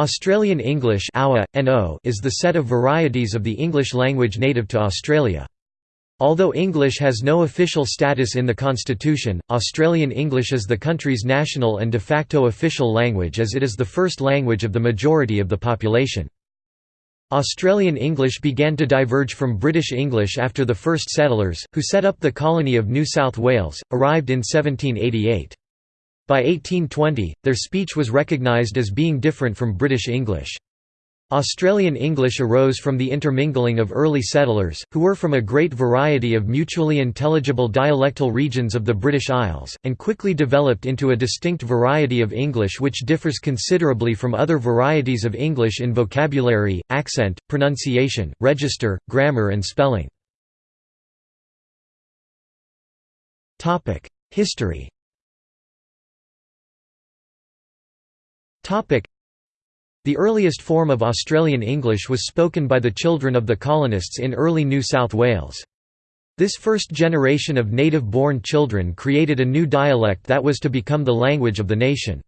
Australian English is the set of varieties of the English language native to Australia. Although English has no official status in the constitution, Australian English is the country's national and de facto official language as it is the first language of the majority of the population. Australian English began to diverge from British English after the first settlers, who set up the colony of New South Wales, arrived in 1788. By 1820, their speech was recognised as being different from British English. Australian English arose from the intermingling of early settlers, who were from a great variety of mutually intelligible dialectal regions of the British Isles, and quickly developed into a distinct variety of English which differs considerably from other varieties of English in vocabulary, accent, pronunciation, register, grammar and spelling. History The earliest form of Australian English was spoken by the children of the colonists in early New South Wales. This first generation of native-born children created a new dialect that was to become the language of the nation.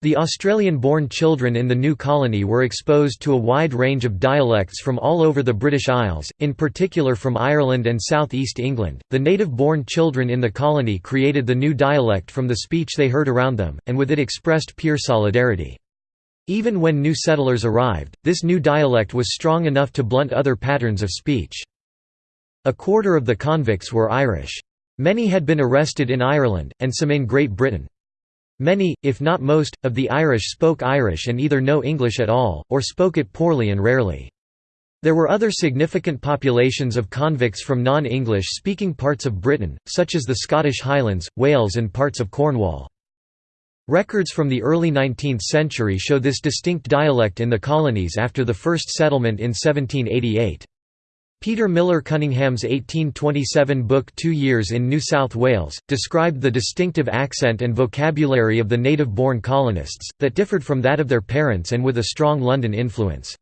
The Australian-born children in the new colony were exposed to a wide range of dialects from all over the British Isles, in particular from Ireland and South East England. The native-born children in the colony created the new dialect from the speech they heard around them, and with it expressed pure solidarity. Even when new settlers arrived, this new dialect was strong enough to blunt other patterns of speech. A quarter of the convicts were Irish. Many had been arrested in Ireland, and some in Great Britain. Many, if not most, of the Irish spoke Irish and either no English at all, or spoke it poorly and rarely. There were other significant populations of convicts from non-English speaking parts of Britain, such as the Scottish Highlands, Wales and parts of Cornwall. Records from the early 19th century show this distinct dialect in the colonies after the first settlement in 1788. Peter Miller Cunningham's 1827 book Two Years in New South Wales, described the distinctive accent and vocabulary of the native-born colonists, that differed from that of their parents and with a strong London influence.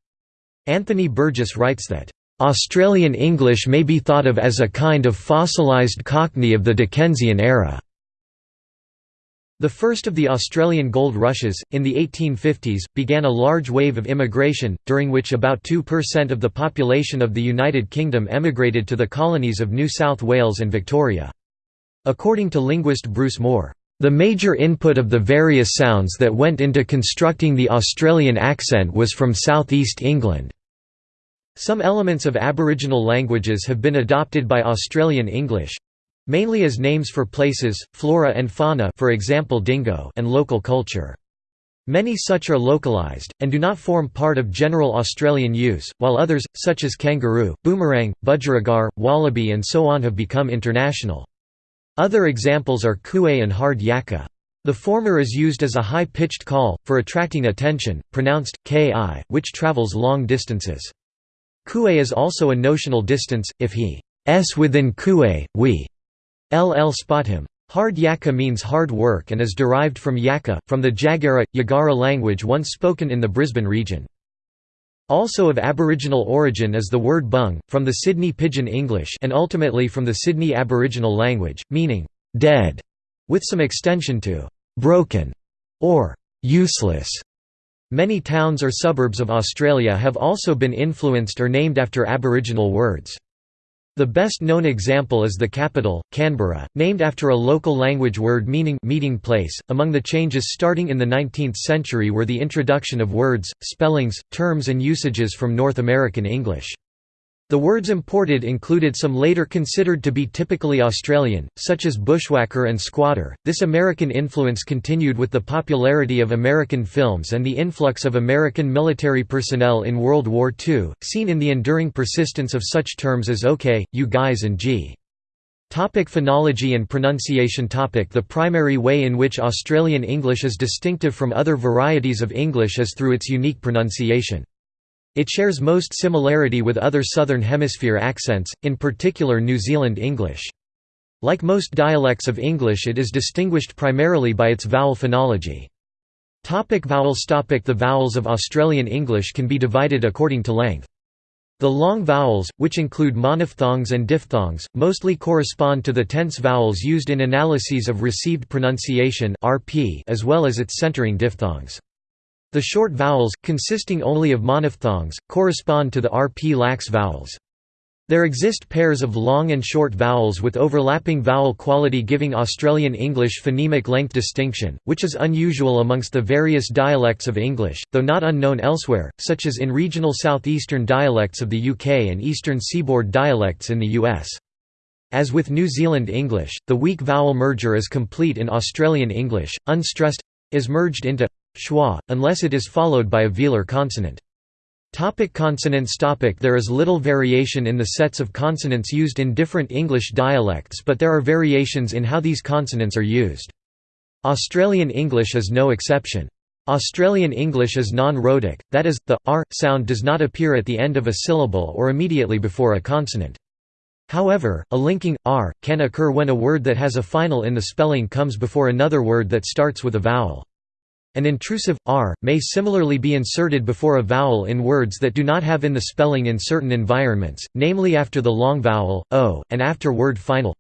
Anthony Burgess writes that, "...Australian English may be thought of as a kind of fossilised Cockney of the Dickensian era." The first of the Australian gold rushes, in the 1850s, began a large wave of immigration, during which about 2% of the population of the United Kingdom emigrated to the colonies of New South Wales and Victoria. According to linguist Bruce Moore, "...the major input of the various sounds that went into constructing the Australian accent was from southeast England." Some elements of Aboriginal languages have been adopted by Australian English, mainly as names for places, flora and fauna for example dingo and local culture. Many such are localized, and do not form part of general Australian use, while others, such as kangaroo, boomerang, budgerigar, wallaby and so on have become international. Other examples are cooee and hard yakka. The former is used as a high-pitched call, for attracting attention, pronounced, ki, which travels long distances. Cooee is also a notional distance, if he s within cooee, we LL spot him. Hard Yakka means hard work and is derived from Yakka, from the Jagera, Yagara language once spoken in the Brisbane region. Also of Aboriginal origin is the word bung, from the Sydney Pidgin English and ultimately from the Sydney Aboriginal language, meaning, "'dead", with some extension to "'broken' or "'useless'". Many towns or suburbs of Australia have also been influenced or named after Aboriginal words. The best known example is the capital, Canberra, named after a local language word meaning meeting place. Among the changes starting in the 19th century were the introduction of words, spellings, terms and usages from North American English. The words imported included some later considered to be typically Australian, such as bushwhacker and squatter. This American influence continued with the popularity of American films and the influx of American military personnel in World War II, seen in the enduring persistence of such terms as OK, you guys and G. Topic phonology and pronunciation topic The primary way in which Australian English is distinctive from other varieties of English is through its unique pronunciation. It shares most similarity with other Southern Hemisphere accents, in particular New Zealand English. Like most dialects of English it is distinguished primarily by its vowel phonology. Topic vowels topic The vowels of Australian English can be divided according to length. The long vowels, which include monophthongs and diphthongs, mostly correspond to the tense vowels used in analyses of received pronunciation as well as its centering diphthongs. The short vowels, consisting only of monophthongs, correspond to the RP lax vowels. There exist pairs of long and short vowels with overlapping vowel quality giving Australian English phonemic length distinction, which is unusual amongst the various dialects of English, though not unknown elsewhere, such as in regional southeastern dialects of the UK and eastern seaboard dialects in the US. As with New Zealand English, the weak vowel merger is complete in Australian English, unstressed is merged into schwa, unless it is followed by a velar consonant. Topic consonants topic There is little variation in the sets of consonants used in different English dialects but there are variations in how these consonants are used. Australian English is no exception. Australian English is non-rhotic, that is, the r sound does not appear at the end of a syllable or immediately before a consonant. However, a linking r can occur when a word that has a final in the spelling comes before another word that starts with a vowel. An intrusive r may similarly be inserted before a vowel in words that do not have in the spelling in certain environments, namely after the long vowel o and after word final.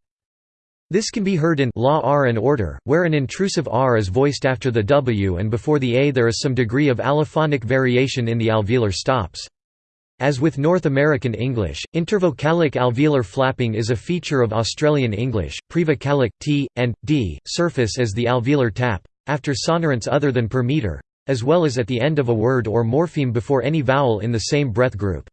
This can be heard in law r and order, where an intrusive r is voiced after the w and before the a there is some degree of allophonic variation in the alveolar stops. As with North American English, intervocalic alveolar flapping is a feature of Australian English. Prevocalic t and d surface as the alveolar tap, after sonorants other than per meter, as well as at the end of a word or morpheme before any vowel in the same breath group.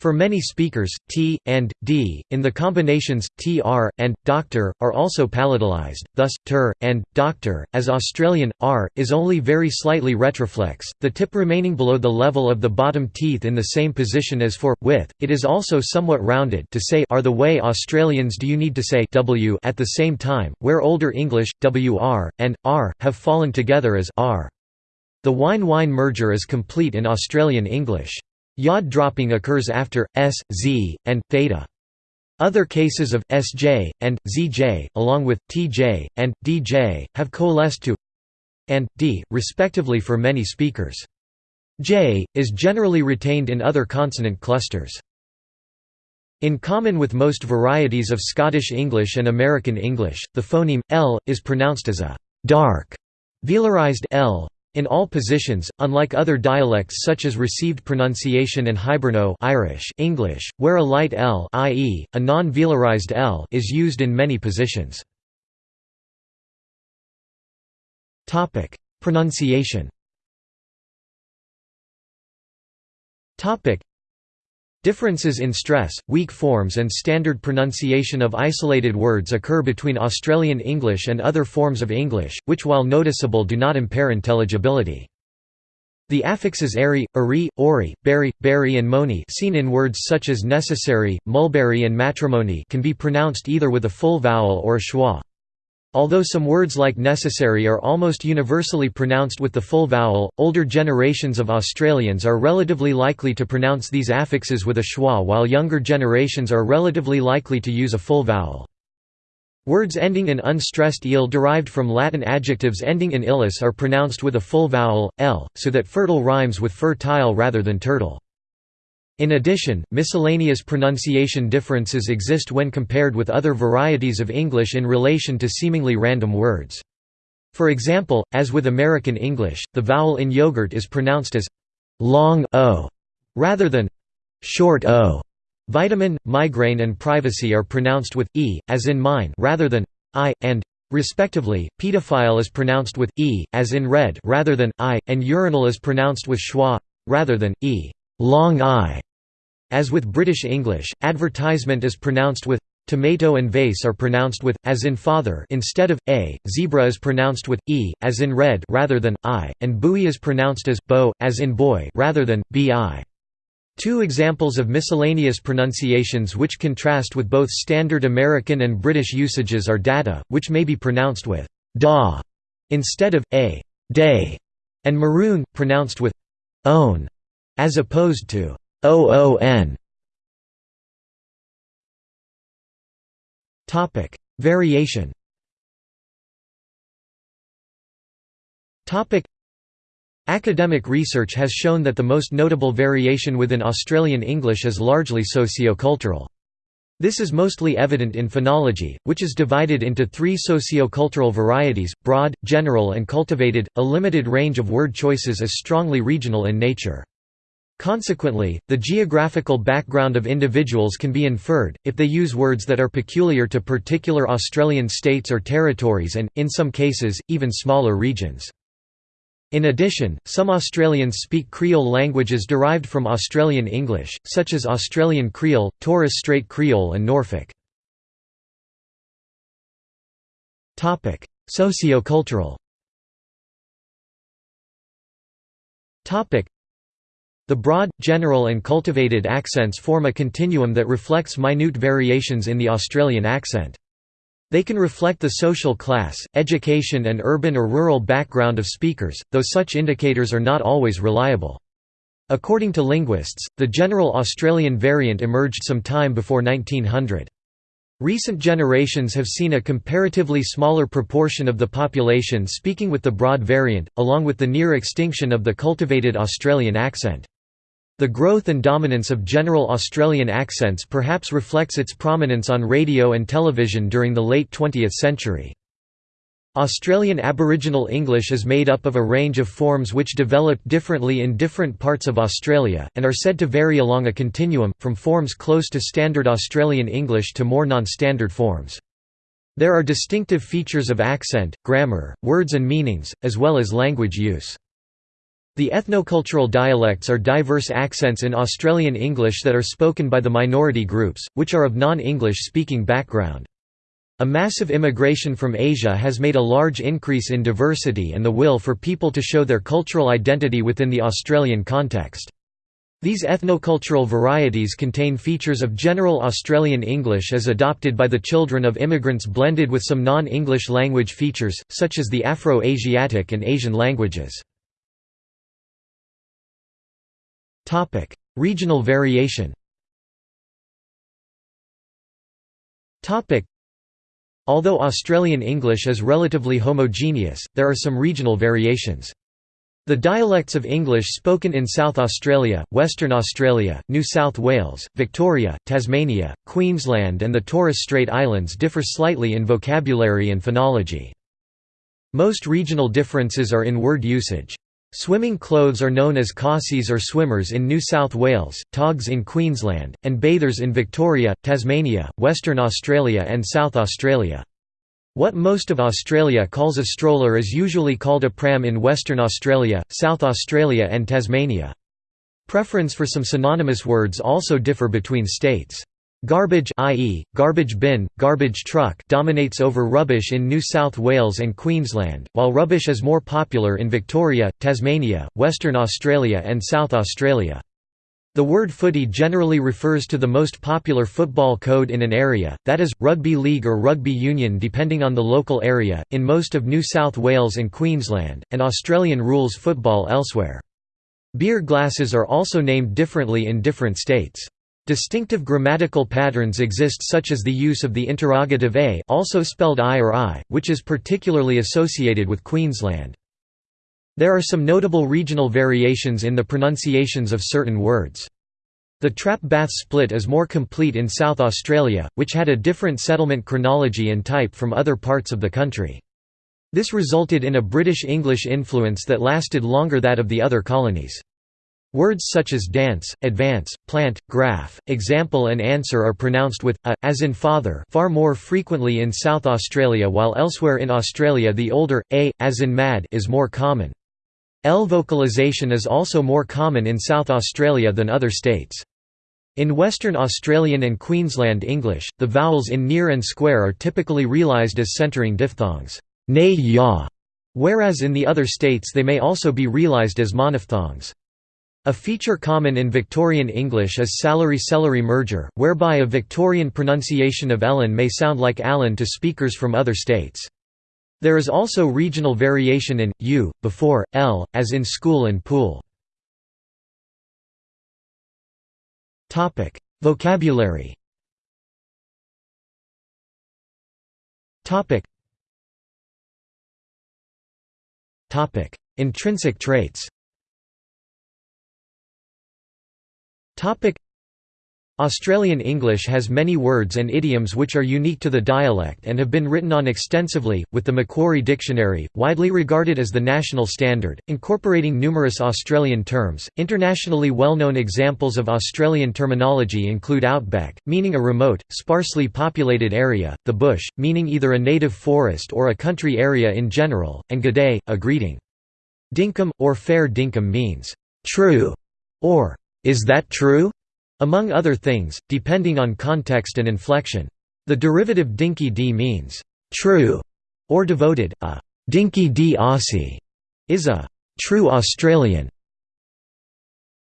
For many speakers, t, and, d, in the combinations, tr, and, doctor, are also palatalized, thus, ter, and, doctor, as Australian, r, is only very slightly retroflex, the tip remaining below the level of the bottom teeth in the same position as for, with, it is also somewhat rounded to say are the way Australians do you need to say w at the same time, where Older English, wr, and, r, have fallen together as r. The wine-whine merger is complete in Australian English. Yod dropping occurs after s, z, and theta. Other cases of sj and zj, along with tj and dj, have coalesced to and d, respectively for many speakers. j is generally retained in other consonant clusters. In common with most varieties of Scottish English and American English, the phoneme l is pronounced as a dark velarized l in all positions, unlike other dialects such as received pronunciation and Hiberno Irish English, where a light L i.e., a non-velarized L is used in many positions. Pronunciation Differences in stress, weak forms and standard pronunciation of isolated words occur between Australian English and other forms of English, which while noticeable do not impair intelligibility. The affixes airy, ari, ori, berry, berry and moni seen in words such as necessary, mulberry and matrimony can be pronounced either with a full vowel or a schwa. Although some words like necessary are almost universally pronounced with the full vowel, older generations of Australians are relatively likely to pronounce these affixes with a schwa while younger generations are relatively likely to use a full vowel. Words ending in unstressed il derived from Latin adjectives ending in illus are pronounced with a full vowel, l, so that fertile rhymes with fertile rather than turtle. In addition, miscellaneous pronunciation differences exist when compared with other varieties of English in relation to seemingly random words. For example, as with American English, the vowel in yogurt is pronounced as long o rather than short o. Vitamin, migraine and privacy are pronounced with e, as in mine rather than i, and respectively. Pedophile is pronounced with e, as in red rather than i, and urinal is pronounced with schwa rather than e. Long I. As with British English, advertisement is pronounced with tomato and vase are pronounced with as in father instead of a. Zebra is pronounced with e as in red rather than i, and buoy is pronounced as bo as in boy rather than bi. Two examples of miscellaneous pronunciations which contrast with both standard American and British usages are data, which may be pronounced with da instead of a day, and maroon, pronounced with own, as opposed to OON Topic Variation Topic Academic research has shown that the most notable variation within Australian English is largely socio-cultural. This is mostly evident in phonology, which is divided into three socio-cultural varieties, broad, general and cultivated. A limited range of word choices is strongly regional in nature. Consequently, the geographical background of individuals can be inferred, if they use words that are peculiar to particular Australian states or territories and, in some cases, even smaller regions. In addition, some Australians speak Creole languages derived from Australian English, such as Australian Creole, Torres Strait Creole and Norfolk. Sociocultural the broad, general and cultivated accents form a continuum that reflects minute variations in the Australian accent. They can reflect the social class, education and urban or rural background of speakers, though such indicators are not always reliable. According to linguists, the general Australian variant emerged some time before 1900. Recent generations have seen a comparatively smaller proportion of the population speaking with the broad variant, along with the near extinction of the cultivated Australian accent. The growth and dominance of general Australian accents perhaps reflects its prominence on radio and television during the late 20th century. Australian Aboriginal English is made up of a range of forms which developed differently in different parts of Australia, and are said to vary along a continuum, from forms close to Standard Australian English to more non-standard forms. There are distinctive features of accent, grammar, words and meanings, as well as language use. The ethnocultural dialects are diverse accents in Australian English that are spoken by the minority groups, which are of non-English speaking background. A massive immigration from Asia has made a large increase in diversity and the will for people to show their cultural identity within the Australian context. These ethnocultural varieties contain features of general Australian English as adopted by the children of immigrants blended with some non-English language features, such as the Afro-Asiatic and Asian languages. Topic: Regional variation. Topic: Although Australian English is relatively homogeneous, there are some regional variations. The dialects of English spoken in South Australia, Western Australia, New South Wales, Victoria, Tasmania, Queensland and the Torres Strait Islands differ slightly in vocabulary and phonology. Most regional differences are in word usage. Swimming clothes are known as cossies or swimmers in New South Wales, togs in Queensland, and bathers in Victoria, Tasmania, Western Australia and South Australia. What most of Australia calls a stroller is usually called a pram in Western Australia, South Australia and Tasmania. Preference for some synonymous words also differ between states. Garbage i.e., garbage bin, garbage truck dominates over rubbish in New South Wales and Queensland, while rubbish is more popular in Victoria, Tasmania, Western Australia and South Australia. The word footy generally refers to the most popular football code in an area, that is, rugby league or rugby union depending on the local area, in most of New South Wales and Queensland, and Australian rules football elsewhere. Beer glasses are also named differently in different states. Distinctive grammatical patterns exist such as the use of the interrogative a also spelled I or I, which is particularly associated with Queensland. There are some notable regional variations in the pronunciations of certain words. The trap bath split is more complete in South Australia, which had a different settlement chronology and type from other parts of the country. This resulted in a British English influence that lasted longer than that of the other colonies. Words such as dance, advance, plant, graph, example and answer are pronounced with a, as in father far more frequently in South Australia while elsewhere in Australia the older, a, as in mad is more common. L vocalization is also more common in South Australia than other states. In Western Australian and Queensland English, the vowels in near and square are typically realised as centering diphthongs nay whereas in the other states they may also be realised as monophthongs. A feature common in Victorian English is salary-celery merger, whereby a Victorian pronunciation of Ellen may sound like Allen to speakers from other states. There is also regional variation in, u, before, l, as in school and pool. Topic: Vocabulary Topic. Intrinsic traits Australian English has many words and idioms which are unique to the dialect and have been written on extensively, with the Macquarie Dictionary, widely regarded as the national standard, incorporating numerous Australian terms. Internationally well known examples of Australian terminology include outback, meaning a remote, sparsely populated area, the bush, meaning either a native forest or a country area in general, and g'day, a greeting. Dinkum, or fair dinkum means, true, or is that true? among other things, depending on context and inflection. The derivative dinky d means true or devoted. A dinky d Aussie is a true Australian.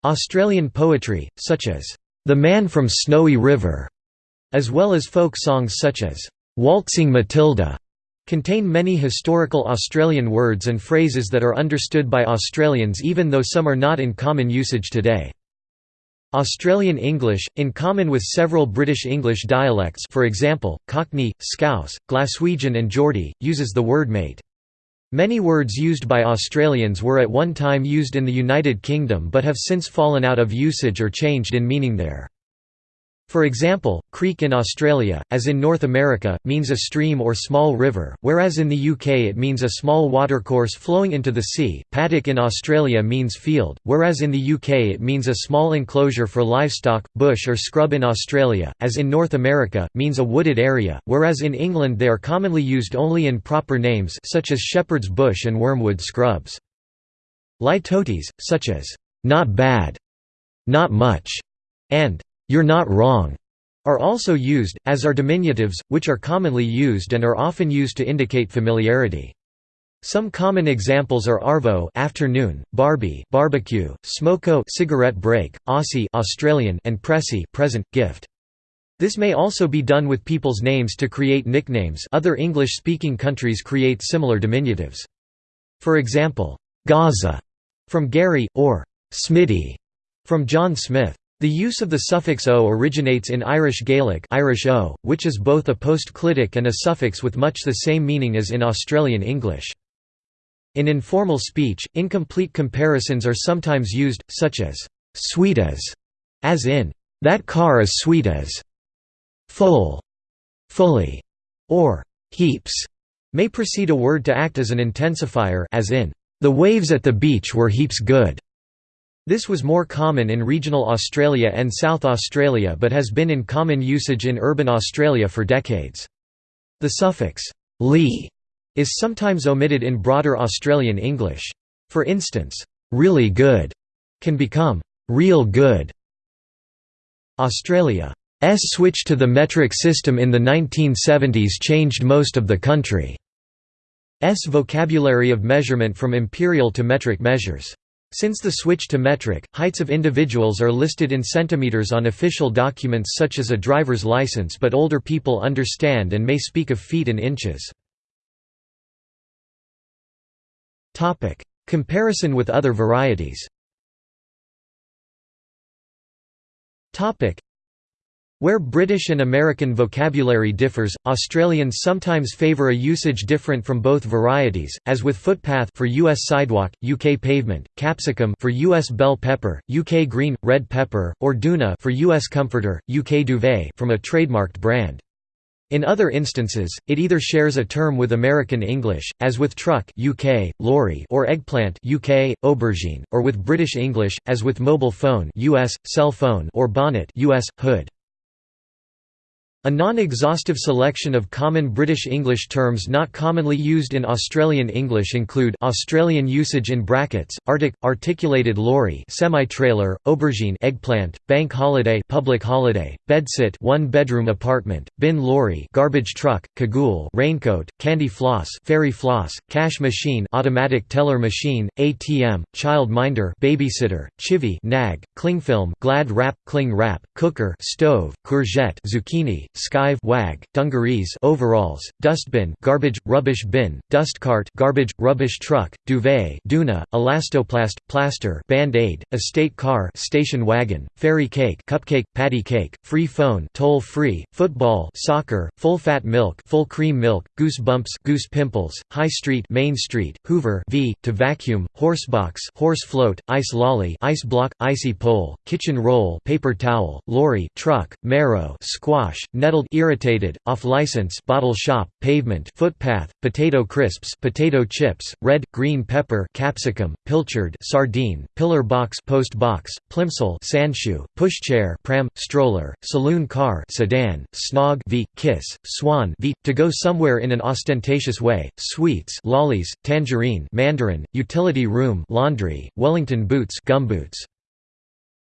Australian poetry, such as The Man from Snowy River, as well as folk songs such as Waltzing Matilda, contain many historical Australian words and phrases that are understood by Australians even though some are not in common usage today. Australian English, in common with several British English dialects for example, Cockney, Scouse, Glaswegian and Geordie, uses the word mate. Many words used by Australians were at one time used in the United Kingdom but have since fallen out of usage or changed in meaning there. For example, creek in Australia, as in North America, means a stream or small river, whereas in the UK it means a small watercourse flowing into the sea. Paddock in Australia means field, whereas in the UK it means a small enclosure for livestock. Bush or scrub in Australia, as in North America, means a wooded area, whereas in England they are commonly used only in proper names such as shepherd's bush and wormwood scrubs. Litotes, such as not bad, not much, and you're not wrong, are also used, as are diminutives, which are commonly used and are often used to indicate familiarity. Some common examples are arvo afternoon, barbie barbecue, smoko cigarette break, aussie Australian and pressy present gift. This may also be done with people's names to create nicknames. Other English-speaking countries create similar diminutives. For example, Gazza from Gary or Smitty from John Smith. The use of the suffix o originates in Irish Gaelic Irish o, which is both a postclitic and a suffix with much the same meaning as in Australian English. In informal speech, incomplete comparisons are sometimes used, such as «sweet as», as in «that car is sweet as», «full», «fully», or «heaps» may precede a word to act as an intensifier as in «the waves at the beach were heaps good». This was more common in regional Australia and South Australia but has been in common usage in urban Australia for decades. The suffix «ly» is sometimes omitted in broader Australian English. For instance, «really good» can become «real good». Australia's switch to the metric system in the 1970s changed most of the country's vocabulary of measurement from imperial to metric measures. Since the switch to metric, heights of individuals are listed in centimeters on official documents such as a driver's license but older people understand and may speak of feet and inches. Comparison with other varieties where British and American vocabulary differs, Australians sometimes favour a usage different from both varieties, as with footpath for US sidewalk, UK pavement, capsicum for US bell pepper, UK green, red pepper, or doona for US comforter, UK duvet from a trademarked brand. In other instances, it either shares a term with American English, as with truck UK, lorry or eggplant UK, aubergine, or with British English, as with mobile phone US, cell phone or bonnet US, hood. A non-exhaustive selection of common British English terms not commonly used in Australian English include Australian usage in brackets, artic, articulated lorry semi-trailer, aubergine eggplant, bank holiday public holiday, bedsit one-bedroom apartment, bin lorry garbage truck, cagoule raincoat, candy floss fairy floss, cash machine automatic teller machine, ATM, child minder babysitter, chivy nag, clingfilm glad wrap, cling wrap, cooker stove, courgette zucchini, skive wag, dungarees overalls, dustbin garbage, rubbish bin, dustcart garbage, rubbish truck, duvet doona, elastoplast, plaster band-aid, estate car station wagon, fairy cake cupcake, patty cake, free phone toll-free, football soccer, full-fat milk full cream milk, goose bumps goose pimples, high street main street, hoover v, to vacuum, horsebox horse float, ice lolly ice block, icy pole, kitchen roll paper towel, lorry truck, marrow squash, nettled irritated, off-license bottle shop, pavement footpath, potato crisps potato chips, red, green pepper capsicum, pilchard sardine, pillar box post box, plimsoll sandshoe, pushchair pram, stroller, saloon car sedan, snog v, kiss, swan v, to go somewhere in an ostentatious way, sweets lollies, tangerine mandarin, utility room laundry, Wellington boots gumboots.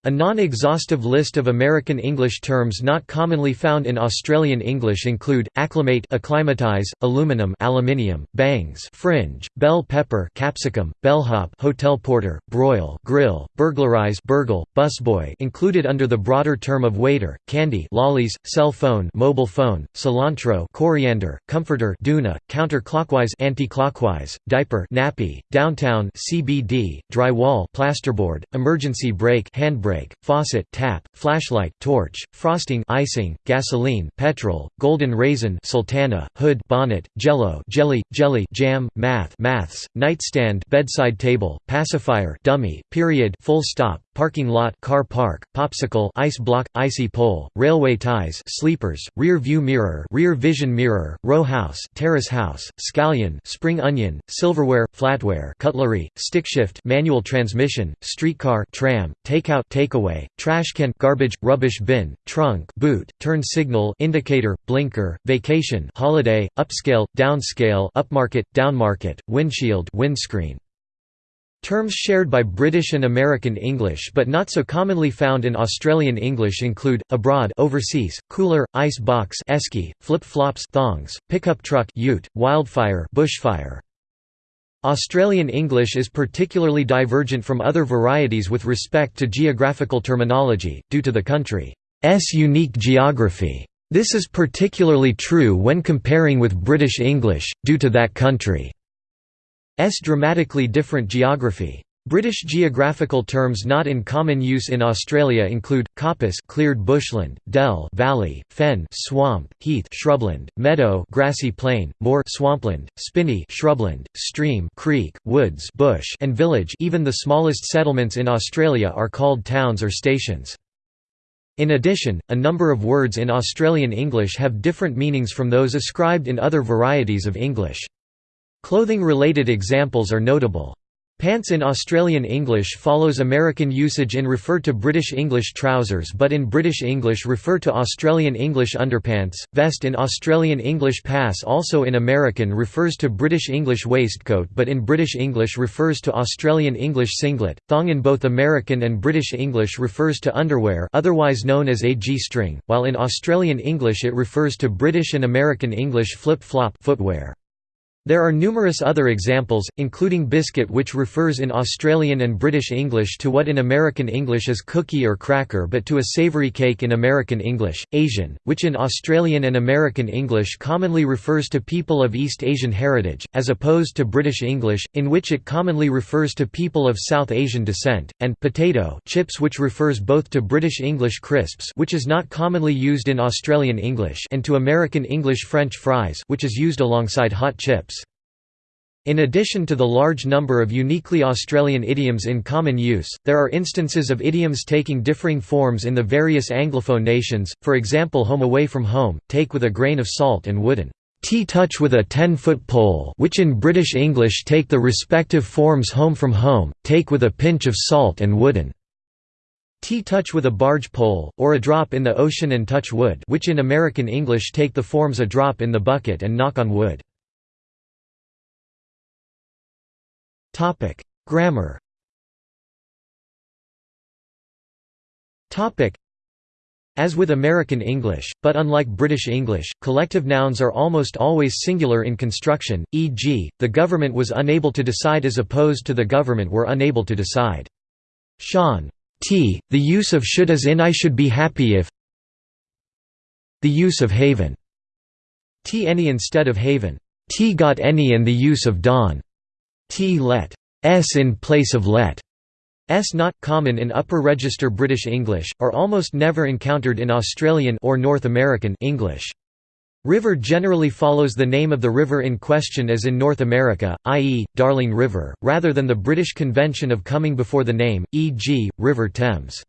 A non-exhaustive list of American English terms not commonly found in Australian English include acclimate, acclimatize, aluminum, aluminium, bangs, fringe, bell pepper, capsicum, bellhop, hotel porter, broil, grill, burglarize, burgle, busboy, included under the broader term of waiter, candy, lollies, cell phone, mobile phone, cilantro, coriander, comforter, doona, counterclockwise, anti-clockwise, diaper, nappy, downtown, CBD, drywall, plasterboard, emergency brake, handbrake brake, faucet tap, flashlight torch, frosting icing, gasoline petrol, golden raisin sultana, hood bonnet, jello jelly, jelly jam, math maths, nightstand bedside table, pacifier dummy, period full stop, parking lot car park, popsicle ice block, icy pole, railway ties sleepers, rear view mirror rear vision mirror, row house terrace house, scallion spring onion, silverware, flatware cutlery, stickshift manual transmission, streetcar tram, takeout takeaway, trash can garbage, rubbish bin, trunk boot, turn signal indicator, blinker, vacation holiday, upscale, downscale upmarket, downmarket, windshield windscreen. Terms shared by British and American English but not so commonly found in Australian English include, abroad overseas, cooler, ice box esky, flip-flops thongs, pickup truck ute, wildfire bushfire. Australian English is particularly divergent from other varieties with respect to geographical terminology, due to the country's unique geography. This is particularly true when comparing with British English, due to that country. S dramatically different geography. British geographical terms not in common use in Australia include coppice cleared bushland, dell valley, fen swamp, heath shrubland, meadow grassy plain, moor swampland, spinney shrubland, stream creek, woods bush and village even the smallest settlements in Australia are called towns or stations. In addition, a number of words in Australian English have different meanings from those ascribed in other varieties of English. Clothing-related examples are notable. Pants in Australian English follows American usage in refer to British English trousers but in British English refer to Australian English underpants, vest in Australian English pass also in American refers to British English waistcoat but in British English refers to Australian English singlet, thong in both American and British English refers to underwear otherwise known as a G-string, while in Australian English it refers to British and American English flip-flop footwear. There are numerous other examples, including biscuit which refers in Australian and British English to what in American English is cookie or cracker but to a savoury cake in American English, Asian, which in Australian and American English commonly refers to people of East Asian heritage, as opposed to British English, in which it commonly refers to people of South Asian descent, and potato chips which refers both to British English crisps which is not commonly used in Australian English and to American English French fries which is used alongside hot chips. In addition to the large number of uniquely Australian idioms in common use, there are instances of idioms taking differing forms in the various Anglophone nations, for example home away from home, take with a grain of salt and wooden tea touch with a 10-foot pole which in British English take the respective forms home from home, take with a pinch of salt and wooden tea touch with a barge pole, or a drop in the ocean and touch wood which in American English take the forms a drop in the bucket and knock on wood. Topic: Grammar. Topic: As with American English, but unlike British English, collective nouns are almost always singular in construction, e.g., the government was unable to decide as opposed to the government were unable to decide. Sean T. The use of should as in I should be happy if the use of haven. T any instead of haven. T got any and the use of dawn. T let s in place of let. S not common in upper register British English, are almost never encountered in Australian or North American English. River generally follows the name of the river in question as in North America, i.e., Darling River, rather than the British convention of coming before the name, e.g., River Thames.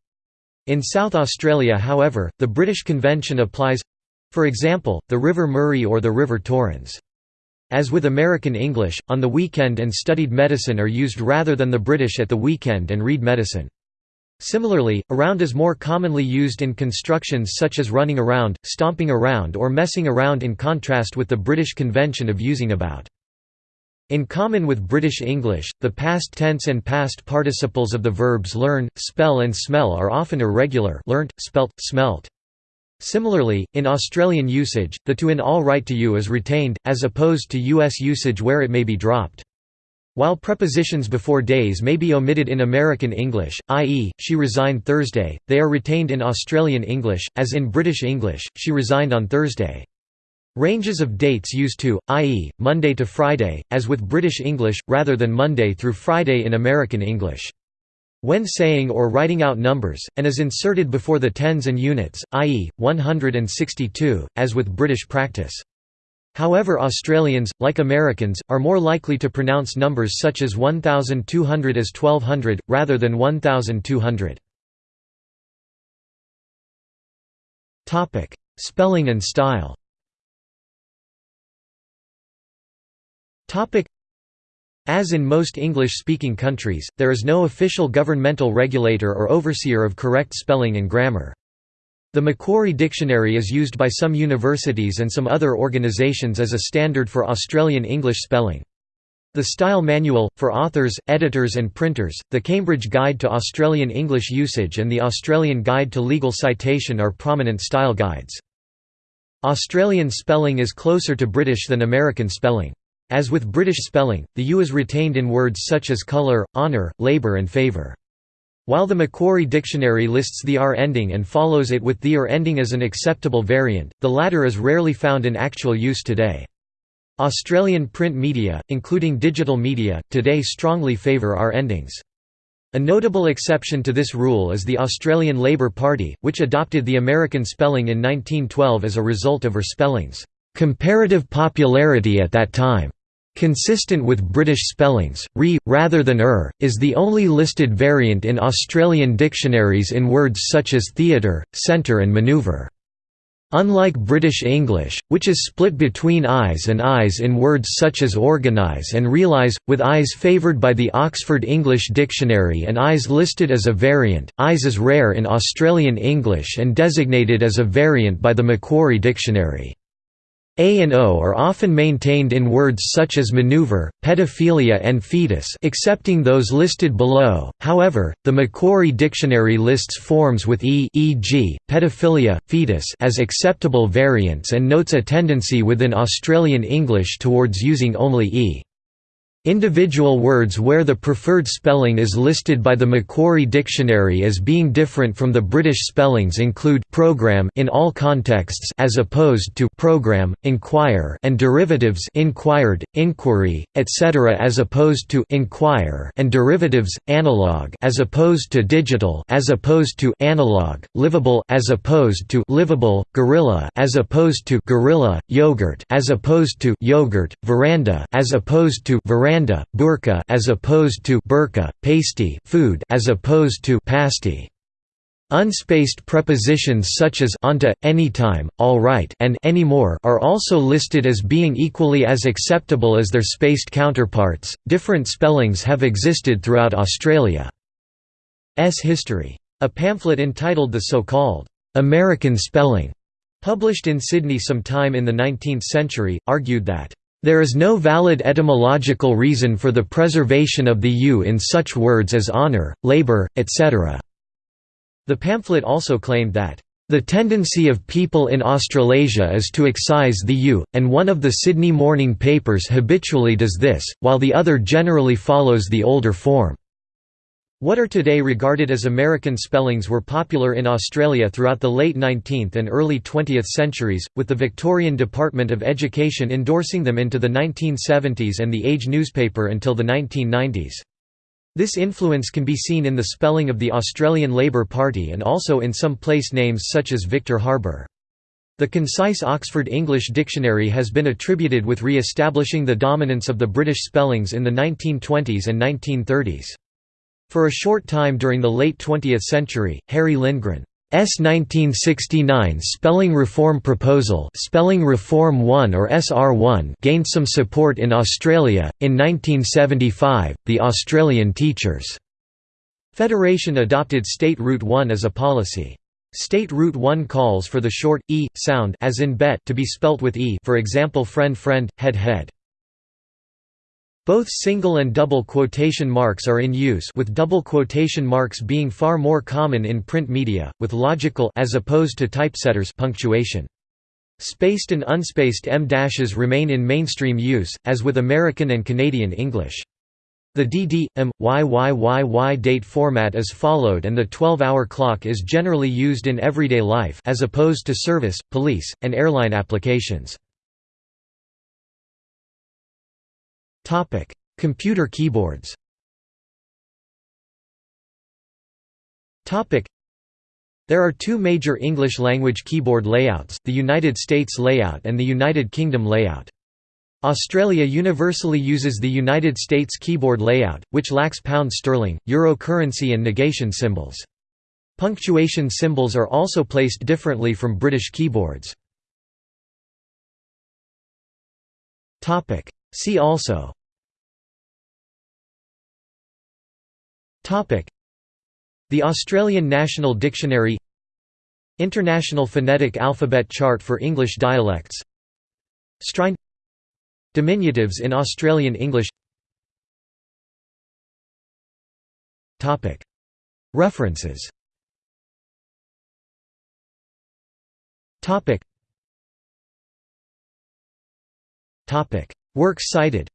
In South Australia however, the British convention applies—for example, the River Murray or the River Torrens. As with American English, on the weekend and studied medicine are used rather than the British at the weekend and read medicine. Similarly, around is more commonly used in constructions such as running around, stomping around or messing around in contrast with the British convention of using about. In common with British English, the past tense and past participles of the verbs learn, spell and smell are often irregular learnt, spelt, smelt. Similarly, in Australian usage, the to in all right to you is retained, as opposed to US usage where it may be dropped. While prepositions before days may be omitted in American English, i.e., she resigned Thursday, they are retained in Australian English, as in British English, she resigned on Thursday. Ranges of dates used to, i.e., Monday to Friday, as with British English, rather than Monday through Friday in American English. When saying or writing out numbers, and is inserted before the tens and units, i.e., 162, as with British practice. However Australians, like Americans, are more likely to pronounce numbers such as 1200 as 1200, rather than 1200. Spelling and style as in most English-speaking countries, there is no official governmental regulator or overseer of correct spelling and grammar. The Macquarie Dictionary is used by some universities and some other organisations as a standard for Australian English spelling. The Style Manual, for authors, editors and printers, the Cambridge Guide to Australian English Usage and the Australian Guide to Legal Citation are prominent style guides. Australian spelling is closer to British than American spelling. As with British spelling, the U is retained in words such as colour, honour, labour and favour. While the Macquarie Dictionary lists the R ending and follows it with the ER ending as an acceptable variant, the latter is rarely found in actual use today. Australian print media, including digital media, today strongly favour R endings. A notable exception to this rule is the Australian Labor Party, which adopted the American spelling in 1912 as a result of her spelling's comparative popularity at that time. Consistent with British spellings, re, rather than er, is the only listed variant in Australian dictionaries in words such as theatre, centre and manoeuvre. Unlike British English, which is split between eyes and eyes in words such as organise and realise, with eyes favoured by the Oxford English Dictionary and eyes listed as a variant, eyes is rare in Australian English and designated as a variant by the Macquarie Dictionary. A and O are often maintained in words such as maneuver, pedophilia and fetus excepting those listed below, however, the Macquarie Dictionary lists forms with E e.g., pedophilia, fetus as acceptable variants and notes a tendency within Australian English towards using only E. Individual words where the preferred spelling is listed by the Macquarie Dictionary as being different from the British spellings include program in all contexts as opposed to program, inquire and derivatives inquired, inquiry, etc. as opposed to inquire and derivatives analog as opposed to digital as opposed to analog, livable as opposed to livable, gorilla as opposed to gorilla, yogurt as opposed to yogurt, veranda as opposed to veranda veranda, burqa as opposed to burqa, pasty food as opposed to pasty. Unspaced prepositions such as onto, anytime, all right, and anymore are also listed as being equally as acceptable as their spaced counterparts. Different spellings have existed throughout Australia's history. A pamphlet entitled The So-Called American Spelling, published in Sydney sometime in the 19th century, argued that there is no valid etymological reason for the preservation of the u in such words as honour, labour, etc. The pamphlet also claimed that, "...the tendency of people in Australasia is to excise the u, and one of the Sydney morning papers habitually does this, while the other generally follows the older form." What are today regarded as American spellings were popular in Australia throughout the late 19th and early 20th centuries, with the Victorian Department of Education endorsing them into the 1970s and the Age newspaper until the 1990s. This influence can be seen in the spelling of the Australian Labor Party and also in some place names such as Victor Harbor. The concise Oxford English Dictionary has been attributed with re-establishing the dominance of the British spellings in the 1920s and 1930s. For a short time during the late 20th century, Harry Lindgren's 1969 Spelling Reform Proposal Spelling Reform 1 or SR1 gained some support in Australia. In 1975, the Australian Teachers' Federation adopted State Route 1 as a policy. State Route 1 calls for the short, e, sound as in bet to be spelt with e for example friend friend, head head. Both single and double quotation marks are in use with double quotation marks being far more common in print media, with logical as opposed to typesetters punctuation. Spaced and unspaced em-dashes remain in mainstream use, as with American and Canadian English. The DD, M, YYYY date format is followed and the 12-hour clock is generally used in everyday life as opposed to service, police, and airline applications. Topic: Computer keyboards. Topic: There are two major English language keyboard layouts, the United States layout and the United Kingdom layout. Australia universally uses the United States keyboard layout, which lacks pound sterling, euro currency and negation symbols. Punctuation symbols are also placed differently from British keyboards. See also. The Australian National Dictionary International Phonetic Alphabet Chart for English dialects Strine Diminutives in Australian English References Works cited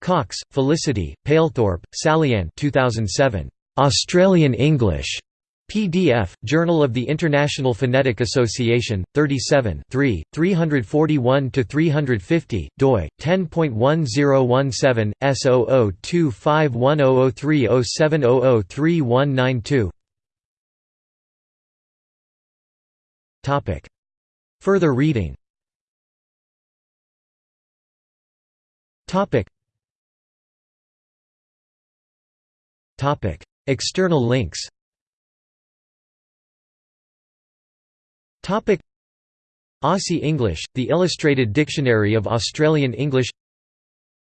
Cox, Felicity, Palethorpe, Sallyann 2007. Australian English. PDF, Journal of the International Phonetic Association, 37 341–350, doi, 10.1017, S0025100307003192 Further reading. External links. Aussie English, the Illustrated Dictionary of Australian English.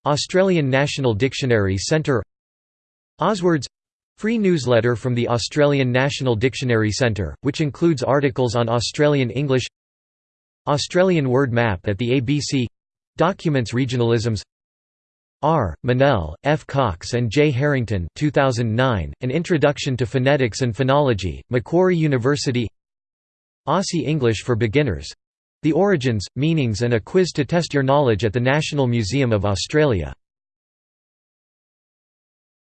Australian National Dictionary Centre. Auswords Free newsletter from the Australian National Dictionary Centre, which includes articles on Australian English Australian word map at the ABC Documents regionalisms R. Mannell, F. Cox and J. Harrington 2009, An Introduction to Phonetics and Phonology, Macquarie University Aussie English for Beginners — The Origins, Meanings and a Quiz to Test Your Knowledge at the National Museum of Australia